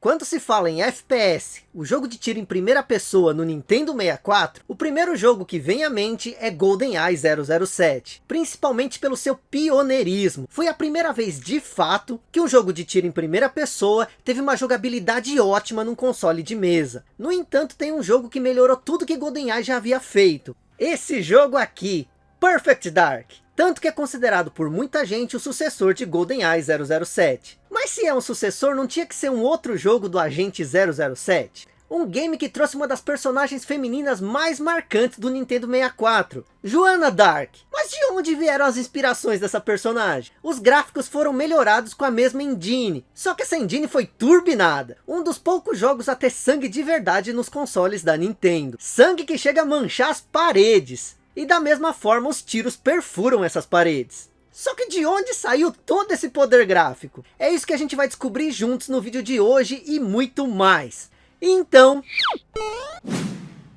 Quando se fala em FPS, o jogo de tiro em primeira pessoa no Nintendo 64, o primeiro jogo que vem à mente é GoldenEye 007, principalmente pelo seu pioneirismo. Foi a primeira vez de fato que um jogo de tiro em primeira pessoa teve uma jogabilidade ótima num console de mesa. No entanto, tem um jogo que melhorou tudo que GoldenEye já havia feito. Esse jogo aqui, Perfect Dark. Tanto que é considerado por muita gente o sucessor de GoldenEye 007. Mas se é um sucessor, não tinha que ser um outro jogo do Agente 007? Um game que trouxe uma das personagens femininas mais marcantes do Nintendo 64, Joanna Dark. Mas de onde vieram as inspirações dessa personagem? Os gráficos foram melhorados com a mesma engine, só que essa engine foi turbinada. Um dos poucos jogos a ter sangue de verdade nos consoles da Nintendo. Sangue que chega a manchar as paredes. E da mesma forma os tiros perfuram essas paredes. Só que de onde saiu todo esse poder gráfico? É isso que a gente vai descobrir juntos no vídeo de hoje e muito mais. Então...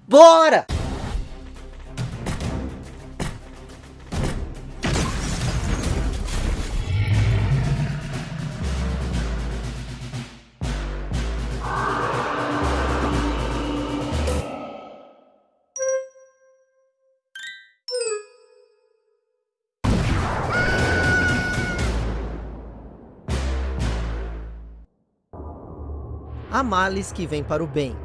Bora! Há males que vêm para o bem.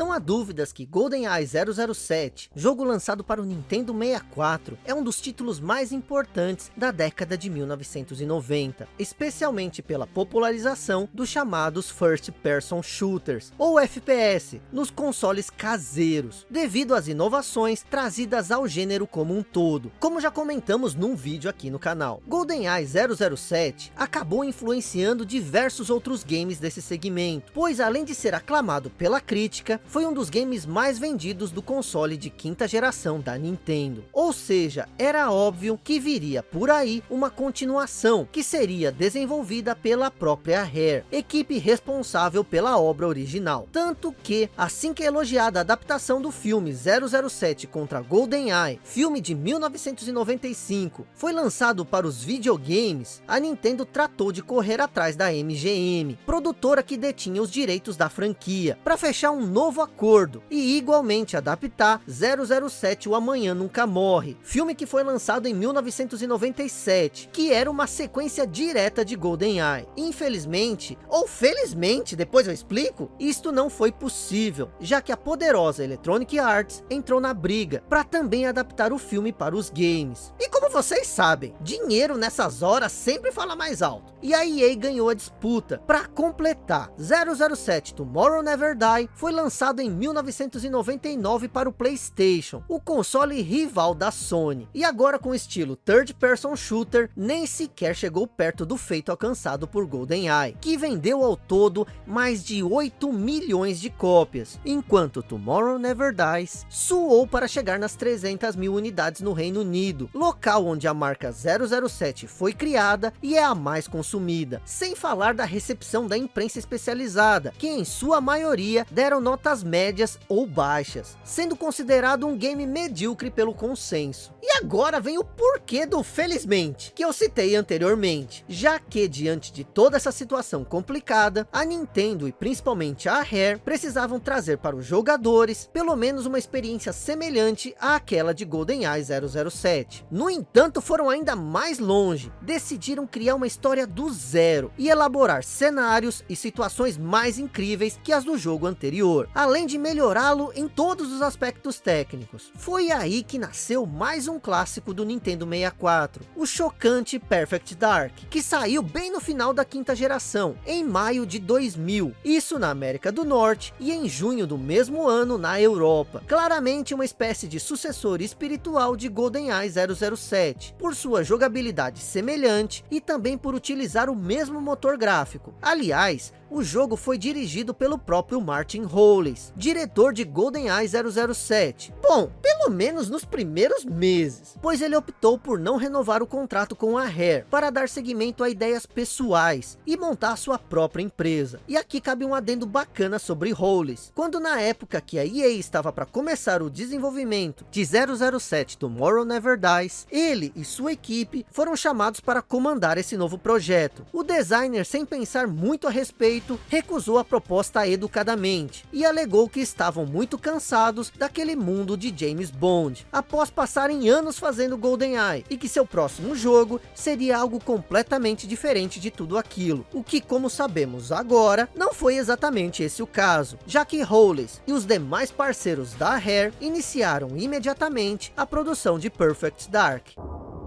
Não há dúvidas que GoldenEye 007, jogo lançado para o Nintendo 64, é um dos títulos mais importantes da década de 1990, especialmente pela popularização dos chamados First Person Shooters, ou FPS, nos consoles caseiros, devido às inovações trazidas ao gênero como um todo, como já comentamos num vídeo aqui no canal. GoldenEye 007 acabou influenciando diversos outros games desse segmento, pois além de ser aclamado pela crítica, foi um dos games mais vendidos do console de quinta geração da Nintendo. Ou seja, era óbvio que viria por aí uma continuação, que seria desenvolvida pela própria Rare, equipe responsável pela obra original. Tanto que, assim que é elogiada a adaptação do filme 007 contra GoldenEye, filme de 1995, foi lançado para os videogames, a Nintendo tratou de correr atrás da MGM, produtora que detinha os direitos da franquia, para fechar um novo novo acordo e igualmente adaptar 007 O Amanhã Nunca Morre, filme que foi lançado em 1997, que era uma sequência direta de GoldenEye. Infelizmente, ou felizmente, depois eu explico, isto não foi possível, já que a poderosa Electronic Arts entrou na briga para também adaptar o filme para os games. E como vocês sabem, dinheiro nessas horas sempre fala mais alto. E a EA ganhou a disputa. Para completar, 007 Tomorrow Never Die foi lançado lançado em 1999 para o Playstation, o console rival da Sony. E agora com estilo third person shooter, nem sequer chegou perto do feito alcançado por GoldenEye, que vendeu ao todo mais de 8 milhões de cópias, enquanto Tomorrow Never Dies suou para chegar nas 300 mil unidades no Reino Unido, local onde a marca 007 foi criada e é a mais consumida, sem falar da recepção da imprensa especializada, que em sua maioria deram nota notas médias ou baixas, sendo considerado um game medíocre pelo consenso. E agora vem o porquê do felizmente, que eu citei anteriormente, já que diante de toda essa situação complicada, a Nintendo e principalmente a Rare precisavam trazer para os jogadores pelo menos uma experiência semelhante àquela de GoldenEye 007. No entanto, foram ainda mais longe, decidiram criar uma história do zero e elaborar cenários e situações mais incríveis que as do jogo anterior, além de melhorá-lo em todos os aspectos técnicos. Foi aí que nasceu mais um clássico do Nintendo 64, o chocante Perfect Dark, que saiu bem no final da quinta geração, em maio de 2000, isso na América do Norte e em junho do mesmo ano na Europa. Claramente uma espécie de sucessor espiritual de GoldenEye 007, por sua jogabilidade semelhante e também por utilizar o mesmo motor gráfico. Aliás, o jogo foi dirigido pelo próprio Martin Howley, diretor de GoldenEye 007. Bom, pelo pelo menos nos primeiros meses, pois ele optou por não renovar o contrato com a Rare, para dar seguimento a ideias pessoais, e montar sua própria empresa. E aqui cabe um adendo bacana sobre Hollis, quando na época que a EA estava para começar o desenvolvimento de 007 Tomorrow Never Dies, ele e sua equipe foram chamados para comandar esse novo projeto. O designer, sem pensar muito a respeito, recusou a proposta educadamente, e alegou que estavam muito cansados daquele mundo de James Bond, após passarem anos fazendo GoldenEye, e que seu próximo jogo seria algo completamente diferente de tudo aquilo, o que como sabemos agora, não foi exatamente esse o caso, já que Hollis e os demais parceiros da Rare iniciaram imediatamente a produção de Perfect Dark.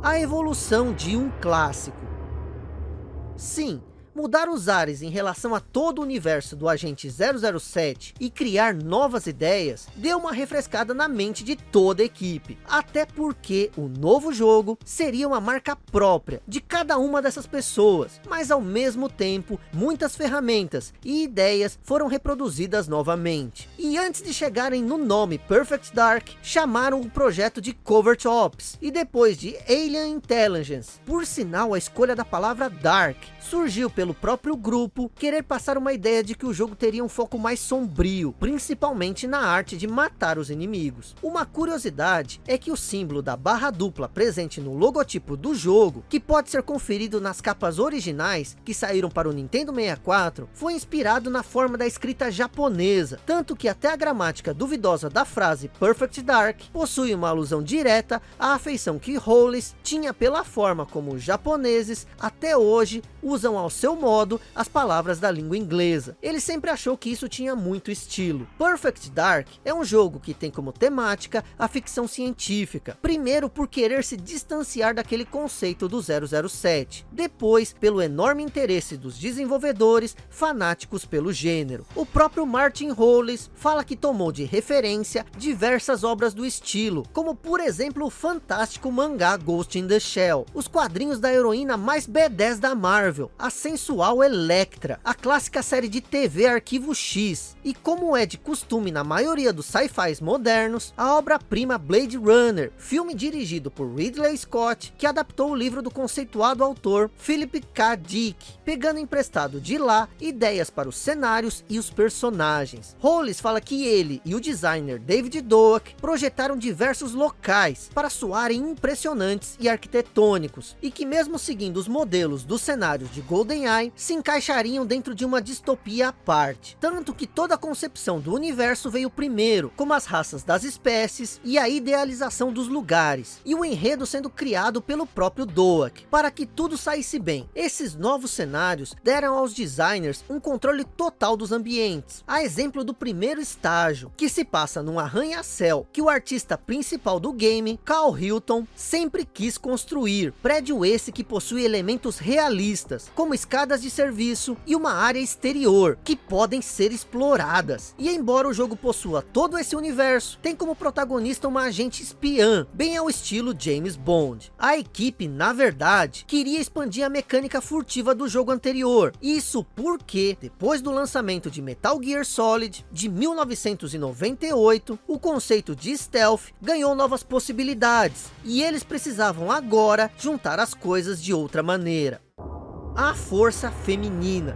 A evolução de um clássico. Sim, mudar os ares em relação a todo o universo do Agente 007 e criar novas ideias, deu uma refrescada na mente de toda a equipe. Até porque o novo jogo seria uma marca própria de cada uma dessas pessoas, mas ao mesmo tempo, muitas ferramentas e ideias foram reproduzidas novamente. E antes de chegarem no nome Perfect Dark, chamaram o projeto de Covert Ops, e depois de Alien Intelligence. Por sinal, a escolha da palavra Dark surgiu pelo próprio grupo querer passar uma ideia de que o jogo teria um foco mais sombrio, principalmente na arte de matar os inimigos. Uma curiosidade é que o símbolo da barra dupla presente no logotipo do jogo, que pode ser conferido nas capas originais que saíram para o Nintendo 64, foi inspirado na forma da escrita japonesa, tanto que até a gramática duvidosa da frase Perfect Dark possui uma alusão direta à afeição que Hollis tinha pela forma como os japoneses até hoje usam ao seu modo as palavras da língua inglesa. Ele sempre achou que isso tinha muito estilo. Perfect Dark é um jogo que tem como temática a ficção científica. Primeiro por querer se distanciar daquele conceito do 007. Depois pelo enorme interesse dos desenvolvedores fanáticos pelo gênero. O próprio Martin Hollis fala que tomou de referência diversas obras do estilo, como por exemplo o fantástico mangá Ghost in the Shell, os quadrinhos da heroína mais B10 da Marvel, a sensual Electra, a clássica série de TV Arquivo X, e como é de costume na maioria dos sci-fis modernos, a obra-prima Blade Runner, filme dirigido por Ridley Scott, que adaptou o livro do conceituado autor Philip K. Dick, pegando emprestado de lá ideias para os cenários e os personagens. Hollis fala que ele e o designer David Doak projetaram diversos locais para soarem impressionantes e arquitetônicos, e que mesmo seguindo os modelos dos cenários de GoldenEye, se encaixariam dentro de uma distopia à parte. Tanto que toda a concepção do universo veio primeiro, como as raças das espécies e a idealização dos lugares, e o enredo sendo criado pelo próprio Doak, para que tudo saísse bem. Esses novos cenários deram aos designers um controle total dos ambientes, a exemplo do primeiro estágio, que se passa num arranha-céu, que o artista principal do game, Carl Hilton, sempre quis construir, prédio esse que possui elementos realistas, como escadas de serviço e uma área exterior, que podem ser exploradas. E embora o jogo possua todo esse universo, tem como protagonista uma agente espiã, bem ao estilo James Bond. A equipe, na verdade, queria expandir a mecânica furtiva do jogo anterior, isso porque, depois do lançamento de Metal Gear Solid, de 1998, o conceito de stealth ganhou novas possibilidades, e eles precisavam agora juntar as coisas de outra maneira a força feminina.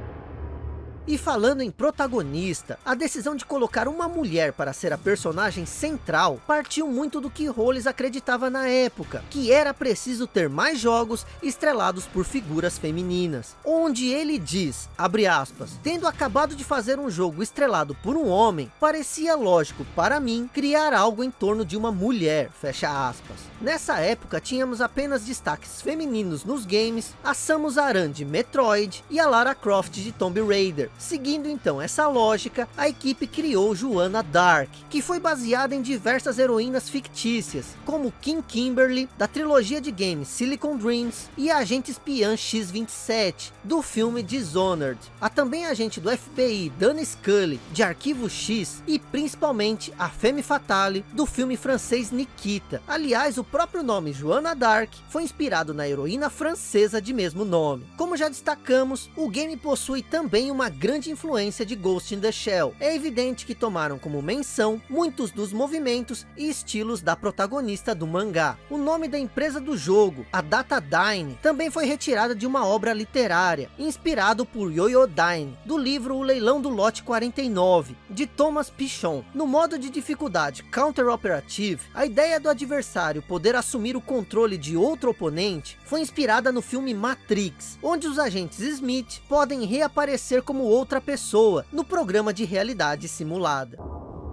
E falando em protagonista, a decisão de colocar uma mulher para ser a personagem central partiu muito do que Rolls acreditava na época, que era preciso ter mais jogos estrelados por figuras femininas. Onde ele diz, abre aspas, tendo acabado de fazer um jogo estrelado por um homem, parecia lógico para mim criar algo em torno de uma mulher, fecha aspas. Nessa época tínhamos apenas destaques femininos nos games, a Samus Aran de Metroid e a Lara Croft de Tomb Raider, Seguindo então essa lógica, a equipe criou Joanna Dark, que foi baseada em diversas heroínas fictícias, como Kim Kimberly, da trilogia de games Silicon Dreams, e a agente espiã X-27, do filme Dishonored. A também agente do FBI Dana Scully, de Arquivo X, e principalmente a Femme Fatale, do filme francês Nikita. Aliás, o próprio nome Joanna Dark foi inspirado na heroína francesa de mesmo nome. Como já destacamos, o game possui também uma grande grande influência de Ghost in the Shell. É evidente que tomaram como menção muitos dos movimentos e estilos da protagonista do mangá. O nome da empresa do jogo, a Datadyne, também foi retirada de uma obra literária, inspirado por Yoyodyne, do livro O Leilão do Lote 49, de Thomas Pichon. No modo de dificuldade Counter Operative, a ideia do adversário poder assumir o controle de outro oponente foi inspirada no filme Matrix, onde os agentes Smith podem reaparecer como outra pessoa no programa de realidade simulada.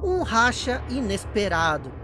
Um racha inesperado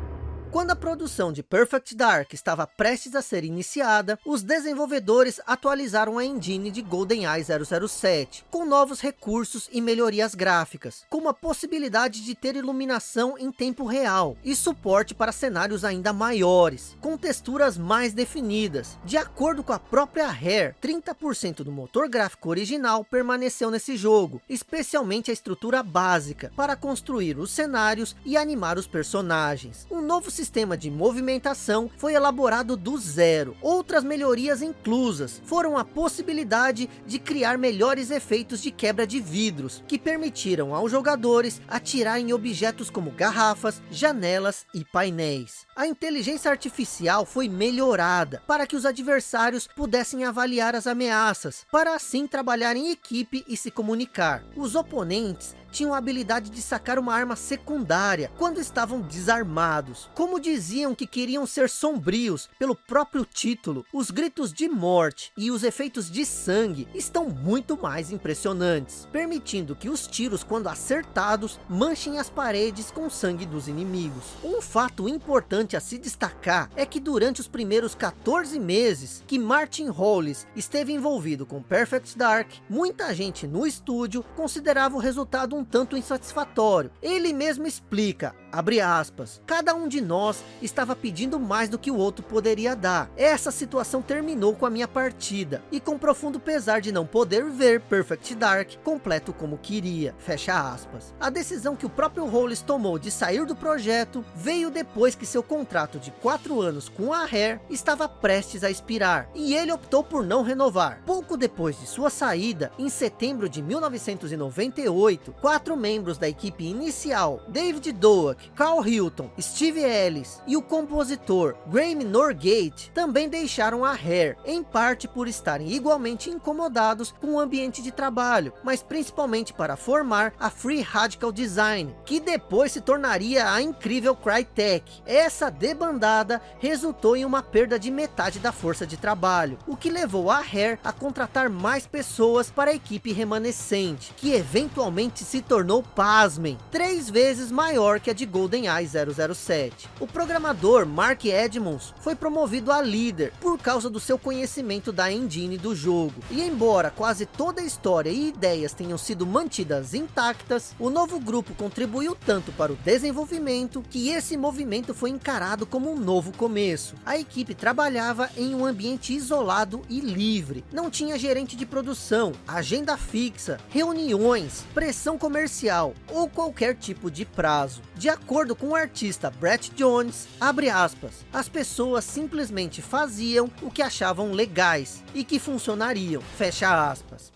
quando a produção de Perfect Dark estava prestes a ser iniciada, os desenvolvedores atualizaram a engine de GoldenEye 007, com novos recursos e melhorias gráficas, como a possibilidade de ter iluminação em tempo real, e suporte para cenários ainda maiores, com texturas mais definidas. De acordo com a própria Rare, 30% do motor gráfico original permaneceu nesse jogo, especialmente a estrutura básica, para construir os cenários e animar os personagens. Um novo sistema de movimentação foi elaborado do zero. Outras melhorias inclusas foram a possibilidade de criar melhores efeitos de quebra de vidros, que permitiram aos jogadores atirar em objetos como garrafas, janelas e painéis. A inteligência artificial foi melhorada para que os adversários pudessem avaliar as ameaças, para assim trabalhar em equipe e se comunicar. Os oponentes tinham a habilidade de sacar uma arma secundária quando estavam desarmados. Como diziam que queriam ser sombrios pelo próprio título, os gritos de morte e os efeitos de sangue estão muito mais impressionantes, permitindo que os tiros, quando acertados, manchem as paredes com sangue dos inimigos. Um fato importante a se destacar é que durante os primeiros 14 meses que Martin Hollis esteve envolvido com Perfect Dark, muita gente no estúdio considerava o resultado um tanto insatisfatório. Ele mesmo explica, abre aspas, cada um de nós estava pedindo mais do que o outro poderia dar. Essa situação terminou com a minha partida, e com profundo pesar de não poder ver Perfect Dark completo como queria, fecha aspas. A decisão que o próprio Hollis tomou de sair do projeto, veio depois que seu contrato de quatro anos com a Rare estava prestes a expirar, e ele optou por não renovar. Pouco depois de sua saída, em setembro de 1998, quatro membros da equipe inicial, David Doak, Carl Hilton, Steve Ellis e o compositor Graham Norgate, também deixaram a Hair, em parte por estarem igualmente incomodados com o ambiente de trabalho, mas principalmente para formar a Free Radical Design, que depois se tornaria a incrível Crytek. Essa debandada resultou em uma perda de metade da força de trabalho, o que levou a Hair a contratar mais pessoas para a equipe remanescente, que eventualmente se tornou, pasmem, três vezes maior que a de GoldenEye 007. O programador Mark Edmonds foi promovido a líder por causa do seu conhecimento da engine do jogo. E embora quase toda a história e ideias tenham sido mantidas intactas, o novo grupo contribuiu tanto para o desenvolvimento que esse movimento foi encarado como um novo começo. A equipe trabalhava em um ambiente isolado e livre. Não tinha gerente de produção, agenda fixa, reuniões, pressão comercial ou qualquer tipo de prazo. De acordo com o artista Brett Jones, abre aspas, as pessoas simplesmente faziam o que achavam legais e que funcionariam, fecha aspas.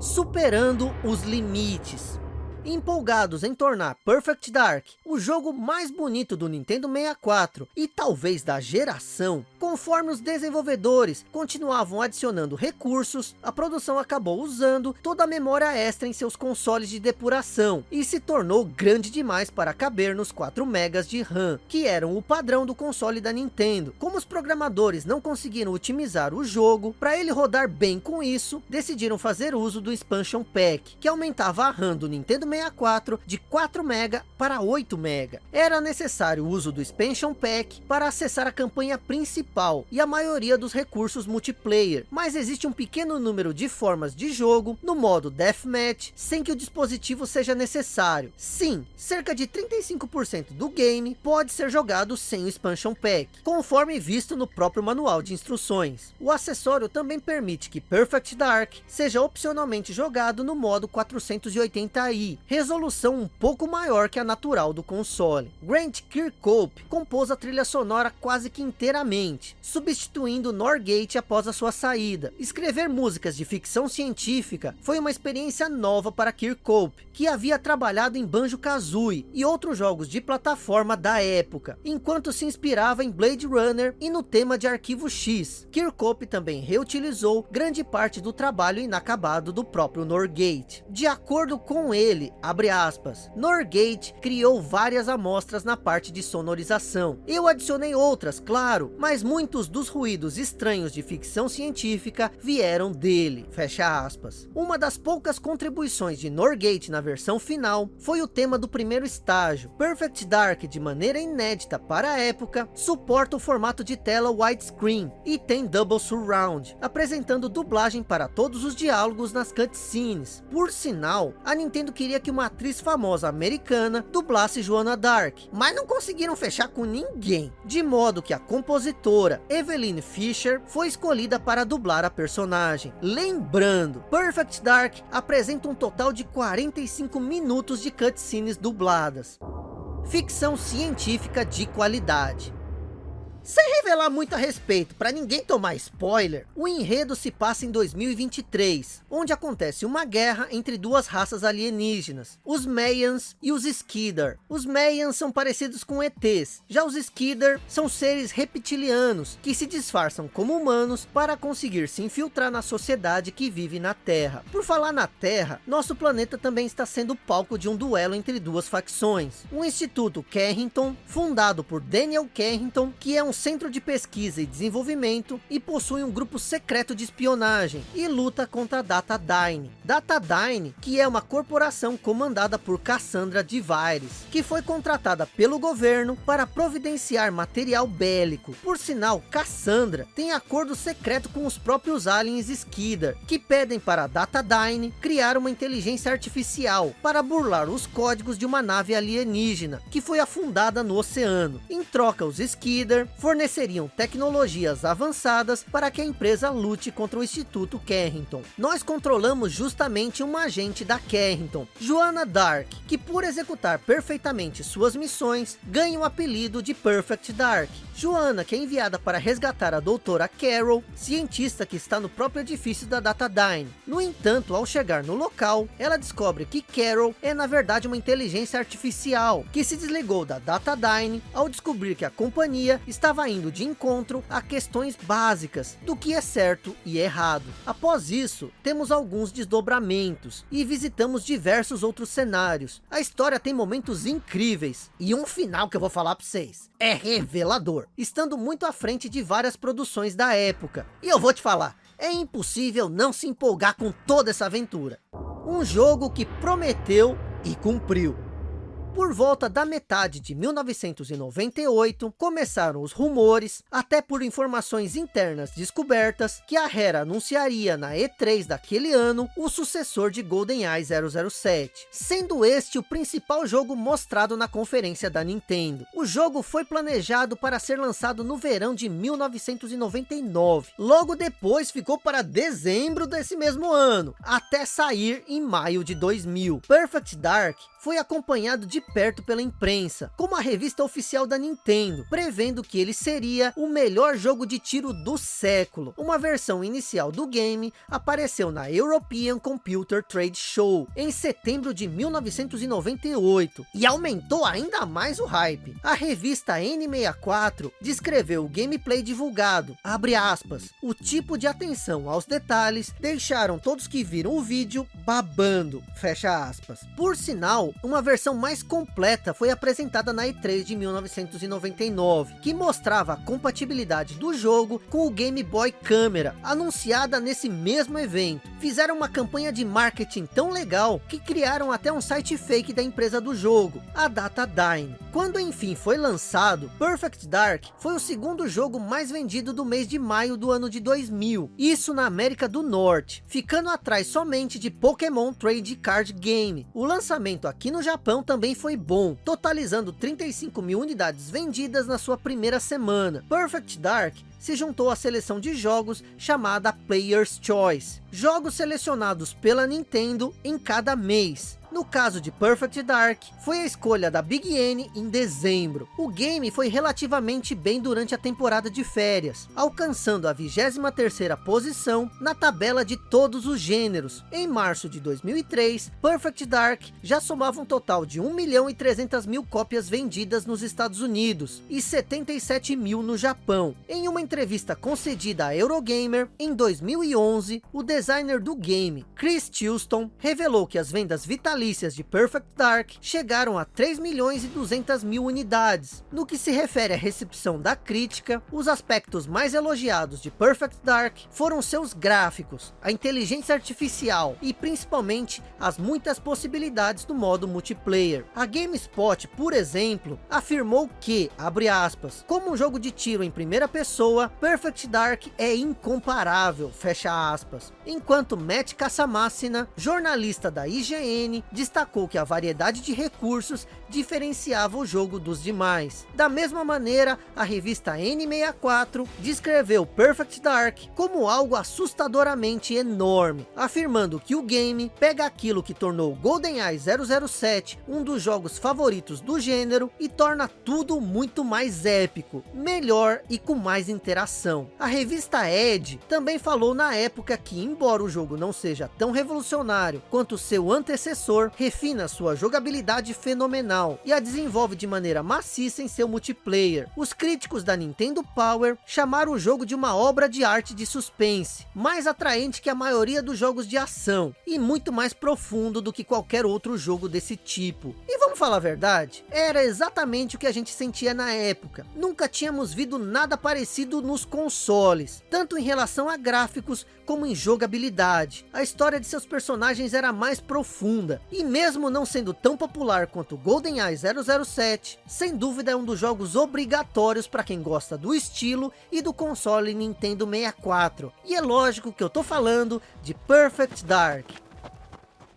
Superando os limites empolgados em tornar Perfect Dark o jogo mais bonito do Nintendo 64 e talvez da geração, conforme os desenvolvedores continuavam adicionando recursos, a produção acabou usando toda a memória extra em seus consoles de depuração e se tornou grande demais para caber nos 4 megas de RAM, que eram o padrão do console da Nintendo. Como os programadores não conseguiram otimizar o jogo, para ele rodar bem com isso, decidiram fazer uso do Expansion Pack, que aumentava a RAM do Nintendo 64 de 4 MB para 8 MB. Era necessário o uso do Expansion Pack para acessar a campanha principal e a maioria dos recursos multiplayer, mas existe um pequeno número de formas de jogo no modo Deathmatch sem que o dispositivo seja necessário. Sim, cerca de 35% do game pode ser jogado sem o Expansion Pack, conforme visto no próprio manual de instruções. O acessório também permite que Perfect Dark seja opcionalmente jogado no modo 480i, resolução um pouco maior que a natural do console. Grant Kirkhope compôs a trilha sonora quase que inteiramente, substituindo Norgate após a sua saída. Escrever músicas de ficção científica foi uma experiência nova para Kirkhope, que havia trabalhado em Banjo-Kazooie e outros jogos de plataforma da época, enquanto se inspirava em Blade Runner e no tema de Arquivo X. Kirkhope também reutilizou grande parte do trabalho inacabado do próprio Norgate. De acordo com ele, abre aspas, Norgate criou várias amostras na parte de sonorização. Eu adicionei outras, claro, mas muitos dos ruídos estranhos de ficção científica vieram dele, fecha aspas. Uma das poucas contribuições de Norgate na versão final foi o tema do primeiro estágio. Perfect Dark, de maneira inédita para a época, suporta o formato de tela widescreen e tem Double Surround, apresentando dublagem para todos os diálogos nas cutscenes. Por sinal, a Nintendo queria que uma atriz famosa americana dublasse Joanna Dark, mas não conseguiram fechar com ninguém, de modo que a compositora Eveline Fischer foi escolhida para dublar a personagem. Lembrando, Perfect Dark apresenta um total de 45 minutos de cutscenes dubladas. Ficção científica de qualidade. Sem revelar muito a respeito, para ninguém tomar spoiler, o enredo se passa em 2023, onde acontece uma guerra entre duas raças alienígenas, os Mayans e os Skidar. Os Mayans são parecidos com ETs, já os Skidar são seres reptilianos, que se disfarçam como humanos para conseguir se infiltrar na sociedade que vive na Terra. Por falar na Terra, nosso planeta também está sendo palco de um duelo entre duas facções. O Instituto Carrington, fundado por Daniel Carrington, que é um um centro de pesquisa e desenvolvimento e possui um grupo secreto de espionagem e luta contra a Datadyne. Datadyne, que é uma corporação comandada por Cassandra Divires, que foi contratada pelo governo para providenciar material bélico. Por sinal, Cassandra tem acordo secreto com os próprios aliens Skidar, que pedem para a Datadyne criar uma inteligência artificial para burlar os códigos de uma nave alienígena, que foi afundada no oceano. Em troca, os Skidar forneceriam tecnologias avançadas para que a empresa lute contra o Instituto Carrington. Nós controlamos justamente uma agente da Carrington, Joanna Dark, que por executar perfeitamente suas missões, ganha o apelido de Perfect Dark. Joanna, que é enviada para resgatar a doutora Carol, cientista que está no próprio edifício da Datadyne. No entanto, ao chegar no local, ela descobre que Carol é na verdade uma inteligência artificial, que se desligou da Datadyne ao descobrir que a companhia estava indo de encontro a questões básicas do que é certo e errado. Após isso, temos alguns desdobramentos e visitamos diversos outros cenários. A história tem momentos incríveis e um final que eu vou falar para vocês é revelador estando muito à frente de várias produções da época. E eu vou te falar, é impossível não se empolgar com toda essa aventura. Um jogo que prometeu e cumpriu. Por volta da metade de 1998, começaram os rumores, até por informações internas descobertas, que a Rare anunciaria na E3 daquele ano o sucessor de GoldenEye 007, sendo este o principal jogo mostrado na conferência da Nintendo. O jogo foi planejado para ser lançado no verão de 1999, logo depois ficou para dezembro desse mesmo ano, até sair em maio de 2000. Perfect Dark foi acompanhado de perto pela imprensa, como a revista oficial da Nintendo, prevendo que ele seria o melhor jogo de tiro do século. Uma versão inicial do game apareceu na European Computer Trade Show, em setembro de 1998, e aumentou ainda mais o hype. A revista N64 descreveu o gameplay divulgado, abre aspas, o tipo de atenção aos detalhes deixaram todos que viram o vídeo babando, fecha aspas. Por sinal, uma versão mais completa foi apresentada na E3 de 1999, que mostrava a compatibilidade do jogo com o Game Boy Camera, anunciada nesse mesmo evento. Fizeram uma campanha de marketing tão legal, que criaram até um site fake da empresa do jogo, a Datadyne. Quando enfim foi lançado, Perfect Dark foi o segundo jogo mais vendido do mês de maio do ano de 2000, isso na América do Norte, ficando atrás somente de Pokémon Trade Card Game. O lançamento aqui no Japão também foi bom, totalizando 35 mil unidades vendidas na sua primeira semana. Perfect Dark se juntou à seleção de jogos chamada Player's Choice, jogos selecionados pela Nintendo em cada mês. No caso de Perfect Dark, foi a escolha da Big N em dezembro. O game foi relativamente bem durante a temporada de férias, alcançando a 23ª posição na tabela de todos os gêneros. Em março de 2003, Perfect Dark já somava um total de 1 milhão e 300 mil cópias vendidas nos Estados Unidos e 77 mil no Japão. Em uma entrevista concedida à Eurogamer, em 2011, o designer do game, Chris Tilston, revelou que as vendas vitalícias de Perfect Dark chegaram a 3 milhões e 200 mil unidades. No que se refere à recepção da crítica, os aspectos mais elogiados de Perfect Dark foram seus gráficos, a inteligência artificial e principalmente as muitas possibilidades do modo multiplayer. A GameSpot, por exemplo, afirmou que, abre aspas, como um jogo de tiro em primeira pessoa, Perfect Dark é incomparável, fecha aspas. Enquanto Matt Casamassina, jornalista da IGN, destacou que a variedade de recursos diferenciava o jogo dos demais. Da mesma maneira, a revista N64 descreveu Perfect Dark como algo assustadoramente enorme, afirmando que o game pega aquilo que tornou GoldenEye 007 um dos jogos favoritos do gênero e torna tudo muito mais épico, melhor e com mais interação. A revista Edge também falou na época que, embora o jogo não seja tão revolucionário quanto seu antecessor, refina sua jogabilidade fenomenal e a desenvolve de maneira maciça em seu multiplayer. Os críticos da Nintendo Power chamaram o jogo de uma obra de arte de suspense, mais atraente que a maioria dos jogos de ação e muito mais profundo do que qualquer outro jogo desse tipo. E vamos falar a verdade? Era exatamente o que a gente sentia na época. Nunca tínhamos visto nada parecido nos consoles, tanto em relação a gráficos como em jogabilidade. A história de seus personagens era mais profunda, e mesmo não sendo tão popular quanto GoldenEye 007, sem dúvida é um dos jogos obrigatórios para quem gosta do estilo e do console Nintendo 64. E é lógico que eu tô falando de Perfect Dark.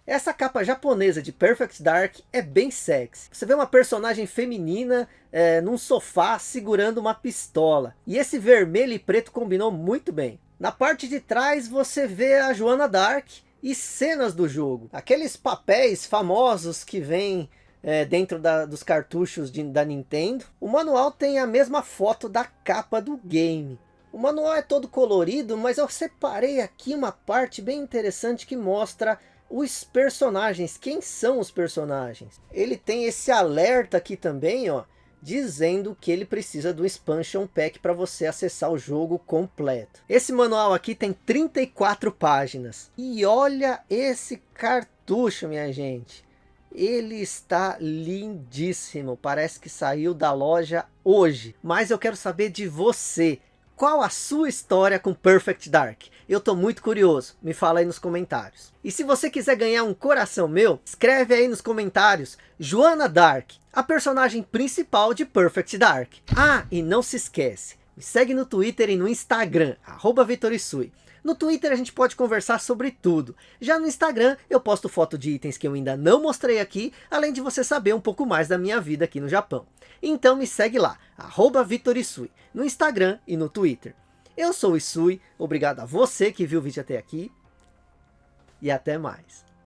Essa capa japonesa de Perfect Dark é bem sexy. Você vê uma personagem feminina é, num sofá segurando uma pistola. E esse vermelho e preto combinou muito bem. Na parte de trás você vê a Joana Dark e cenas do jogo. Aqueles papéis famosos que vêm é, dentro da, dos cartuchos de, da Nintendo. O manual tem a mesma foto da capa do game. O manual é todo colorido, mas eu separei aqui uma parte bem interessante que mostra os personagens, quem são os personagens. Ele tem esse alerta aqui também, ó, dizendo que ele precisa do expansion pack para você acessar o jogo completo. Esse manual aqui tem 34 páginas. E olha esse cartucho, minha gente. Ele está lindíssimo, parece que saiu da loja hoje. Mas eu quero saber de você, qual a sua história com Perfect Dark? Eu tô muito curioso, me fala aí nos comentários. E se você quiser ganhar um coração meu, escreve aí nos comentários, Joana Dark, a personagem principal de Perfect Dark. Ah, e não se esquece, me segue no Twitter e no Instagram, arroba Vitorisui. No Twitter a gente pode conversar sobre tudo. Já no Instagram eu posto foto de itens que eu ainda não mostrei aqui, além de você saber um pouco mais da minha vida aqui no Japão. Então me segue lá, Vitorisui, no Instagram e no Twitter. Eu sou o Isui, obrigado a você que viu o vídeo até aqui e até mais.